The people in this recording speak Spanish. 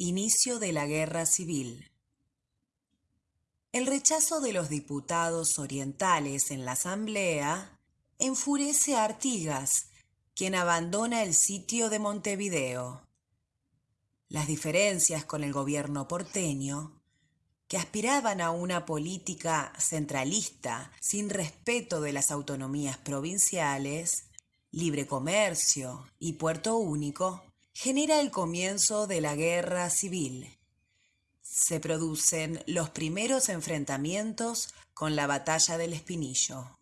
Inicio de la Guerra Civil. El rechazo de los diputados orientales en la Asamblea enfurece a Artigas, quien abandona el sitio de Montevideo. Las diferencias con el gobierno porteño, que aspiraban a una política centralista sin respeto de las autonomías provinciales, libre comercio y puerto único, genera el comienzo de la guerra civil. Se producen los primeros enfrentamientos con la batalla del Espinillo.